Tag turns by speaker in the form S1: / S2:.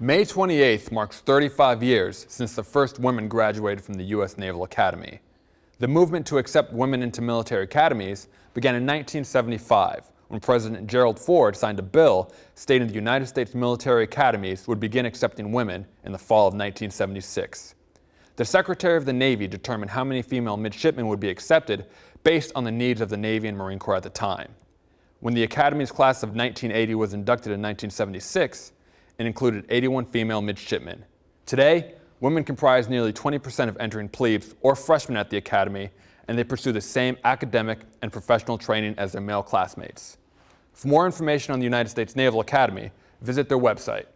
S1: May 28th marks 35 years since the first women graduated from the U.S. Naval Academy. The movement to accept women into military academies began in 1975 when President Gerald Ford signed a bill stating the United States military academies would begin accepting women in the fall of 1976. The Secretary of the Navy determined how many female midshipmen would be accepted based on the needs of the Navy and Marine Corps at the time. When the Academy's class of 1980 was inducted in 1976, it included 81 female midshipmen. Today, women comprise nearly 20% of entering plebes or freshmen at the Academy, and they pursue the same academic and professional training as their male classmates. For more information on the United States Naval Academy, visit their website.